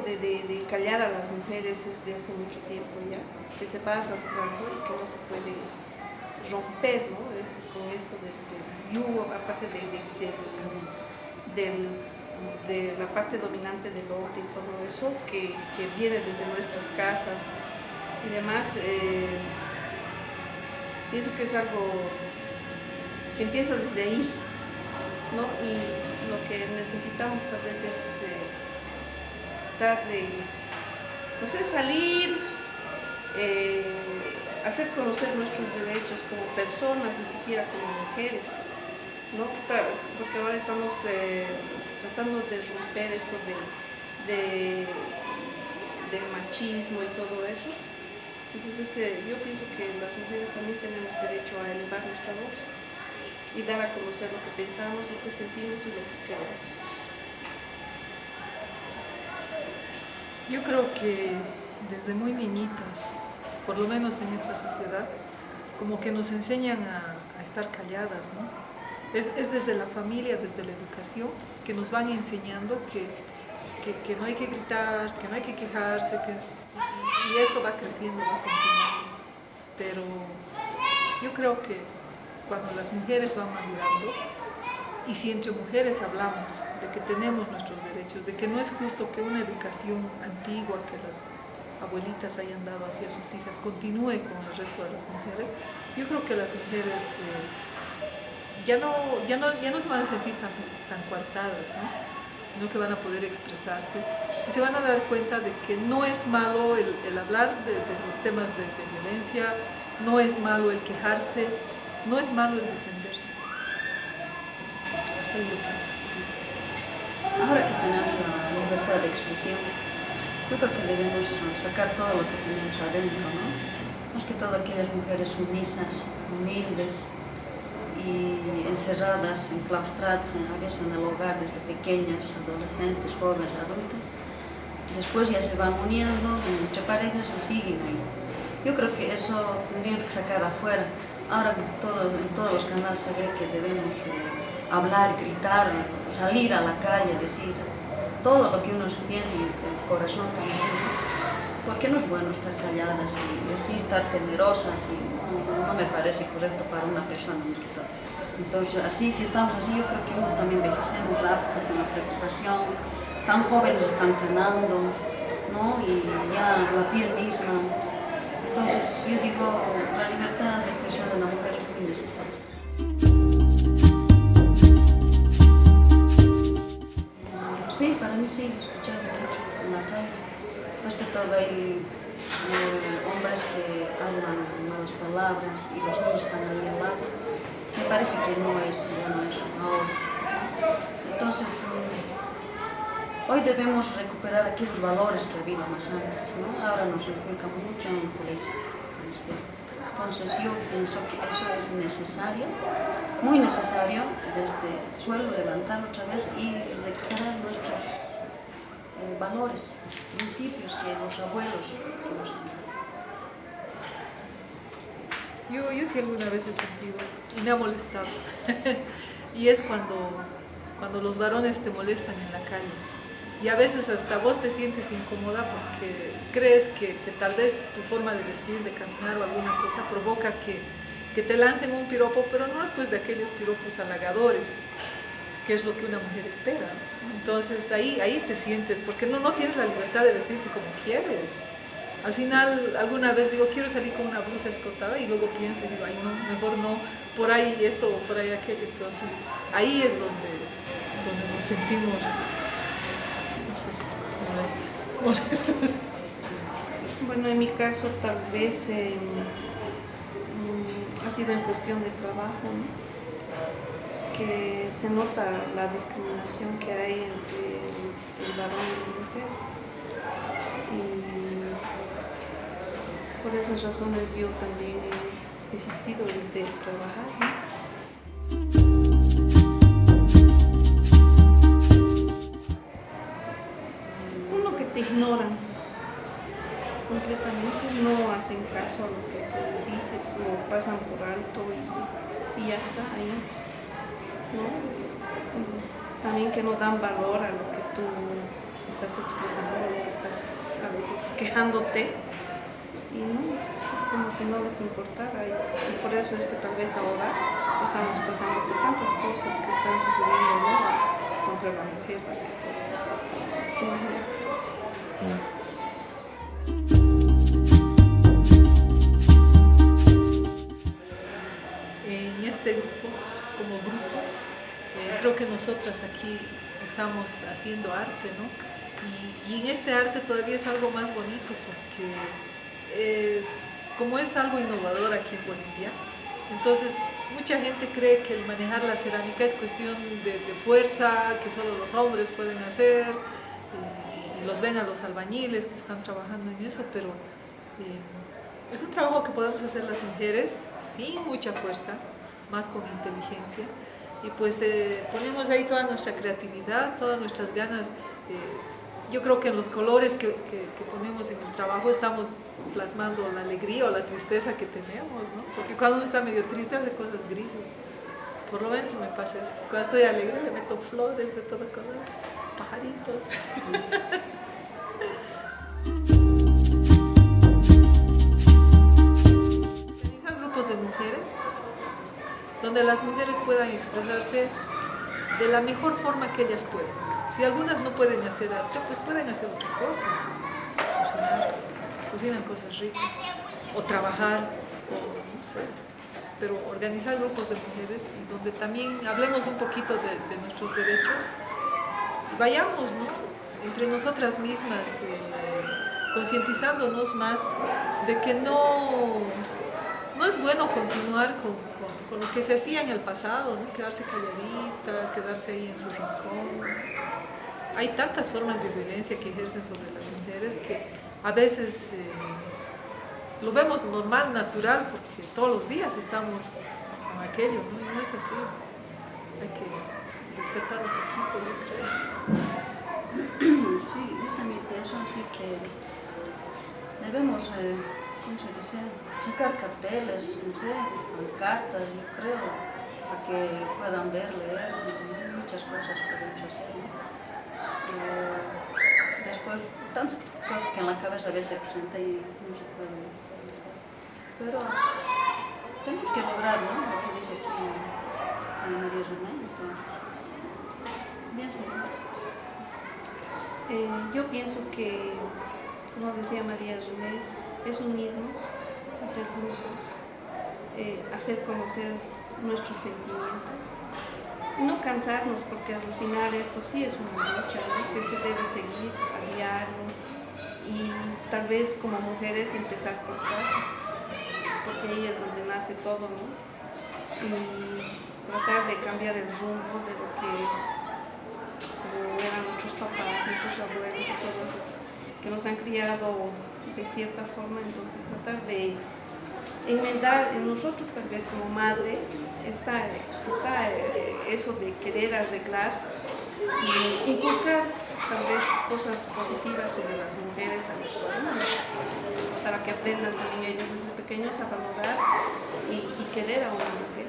de, callar a las mujeres es de hace mucho tiempo ya, que se va arrastrando y que no se puede romper ¿no? es, con esto del, yugo, aparte de, de, la parte dominante del hombre y todo eso, que, que viene desde nuestras casas y demás. Eh, pienso que es algo que empieza desde ahí, ¿no? Y lo que necesitamos tal vez es eh, tratar de, no sé, salir, eh, hacer conocer nuestros derechos como personas, ni siquiera como mujeres, ¿no? Porque ahora estamos eh, tratando de romper esto de, del machismo y todo eso. Entonces que yo pienso que las mujeres también tenemos derecho a elevar nuestra voz y dar a conocer lo que pensamos, lo que sentimos y lo que queremos. Yo creo que desde muy niñitas, por lo menos en esta sociedad, como que nos enseñan a, estar calladas, ¿no? Es, desde la familia, desde la educación, que nos van enseñando que, que no hay que gritar, que no hay que quejarse, que y esto va creciendo, va continuando. Pero yo creo que cuando las mujeres van madurando, y si entre mujeres hablamos de que tenemos nuestros derechos, de que no es justo que una educación antigua que las abuelitas hayan dado hacia sus hijas continúe con el resto de las mujeres, yo creo que las mujeres eh, ya, no, ya, no, ya no se van a sentir tan, tan coartadas, ¿no? sino que van a poder expresarse y se van a dar cuenta de que no es malo el, hablar de, los temas de, violencia, no es malo el quejarse, no es malo el defenderse. Ahora que tenemos la libertad de expresión, yo creo que debemos sacar todo lo que tenemos adentro, ¿no? Más que todo aquellas mujeres sumisas, humildes, y encerradas, enclaustradas a veces en el hogar desde pequeñas, adolescentes, jóvenes, adultas. Después ya se van uniendo entre parejas y siguen ahí. Yo creo que eso tendríamos que sacar afuera. Ahora todo, en todos los canales se ve que debemos eh, hablar, gritar, salir a la calle, decir todo lo que uno piensa y el corazón también. ¿Por qué no es bueno estar calladas y así estar temerosas? Y, no, me parece correcto para una persona todo. Entonces, así, si estamos así, yo creo que uno también envejecemos rápido con la preocupación, tan jóvenes están ganando, ¿no? Y ya la piel misma. Entonces, yo digo, la libertad de expresión de la mujer es muy necesaria. Sí, para mí sí, escuchar mucho en la calle. Más que todo hay eh, hombres que hablan malas palabras y los niños están ahí al lado, me parece que no es bueno eso ahora. Entonces, mm, hoy debemos recuperar aquellos valores que había más antes, ¿no? Ahora nos inculcan mucho en el colegio, Entonces yo pienso que eso es necesario, muy necesario, desde el suelo levantar otra vez y recuperar nuestros eh, valores, principios que los abuelos nos Yo, yo sí alguna vez he sentido y me ha molestado. y es cuando, cuando los varones te molestan en la calle. Y a veces hasta vos te sientes incómoda porque crees que, tal vez tu forma de vestir, de caminar o alguna cosa provoca que, que te lancen un piropo, pero no es pues de aquellos piropos halagadores, que es lo que una mujer espera. Entonces ahí, ahí te sientes, porque no, no tienes la libertad de vestirte como quieres. Al final, alguna vez digo, quiero salir con una blusa escotada y luego pienso y digo, ay no, mejor no, por ahí esto o por ahí aquello. Entonces ahí es donde, donde nos sentimos, molestas, molestas. Bueno, en mi caso tal vez em, ha sido en cuestión de trabajo, ¿no? que se nota la discriminación que hay entre el, varón y la mujer. Y por esas razones yo también he desistido de trabajar. Ignoran completamente, no hacen caso a lo que tú dices, lo pasan por alto y, y ya está ahí. También que no dan valor a lo que tú estás expresando, lo que estás a veces quejándote y no, es como si no les importara y, por eso es que tal vez ahora estamos pasando por tantas cosas que están sucediendo contra la mujer más. Imagino que es por eso. En este grupo, como grupo, eh, creo que nosotras aquí estamos haciendo arte, ¿no? Y, en este arte todavía es algo más bonito porque eh, como es algo innovador aquí en Bolivia, entonces mucha gente cree que el manejar la cerámica es cuestión de, fuerza, que solo los hombres pueden hacer, y los ven a los albañiles que están trabajando en eso, pero eh, es un trabajo que podemos hacer las mujeres sin mucha fuerza, más con inteligencia, y pues eh, ponemos ahí toda nuestra creatividad, todas nuestras ganas. Eh, yo creo que en los colores que, ponemos en el trabajo estamos plasmando la alegría o la tristeza que tenemos, ¿no? Porque cuando uno está medio triste hace cosas grises. Por lo menos me pasa eso. Cuando estoy alegre le meto flores de todo color, pajaritos. Organizar grupos de mujeres donde las mujeres puedan expresarse de la mejor forma que ellas pueden. Si algunas no pueden hacer arte, pues pueden hacer otra cosa. Cocinar, cocinan cosas ricas, o trabajar, o no sé. Pero organizar grupos de mujeres donde también hablemos un poquito de nuestros derechos. Vayamos, ¿no? Entre nosotras mismas, eh, concientizándonos más de que no, no es bueno continuar con, con, con, lo que se hacía en el pasado, ¿no? quedarse calladita, quedarse ahí en su rincón. Hay tantas formas de violencia que ejercen sobre las mujeres que a veces eh, lo vemos normal, natural, porque todos los días estamos con aquello, ¿no? Y no es así. Hay que despertar un poquito, yo creo. Sí, yo también pienso así que debemos, eh, ¿cómo se dice? Sacar carteles, no sé, cartas, yo creo, para que puedan ver, leer, muchas cosas podemos hacer. ¿no? Después, tantas cosas que en la cabeza a veces presenta y no se pueden hacer. Pero tenemos que lograr, ¿no? Lo que dice aquí Ana María René, entonces, bien. Eh, yo pienso que, como decía María René, es unirnos, hacer grupos, eh, hacer conocer nuestros sentimientos, no cansarnos, porque al final esto sí es una lucha ¿no? que se debe seguir a diario y tal vez como mujeres empezar por casa, porque ahí es donde nace todo, ¿no? Y tratar de cambiar el rumbo de lo que nuestros papás, nuestros abuelos y todo eso, que nos han criado de cierta forma, entonces tratar de enmendar en nosotros tal vez como madres está, está eso de querer arreglar y inculcar tal vez cosas positivas sobre las mujeres a los jóvenes para que aprendan también ellos desde pequeños a valorar y, y querer a una mujer.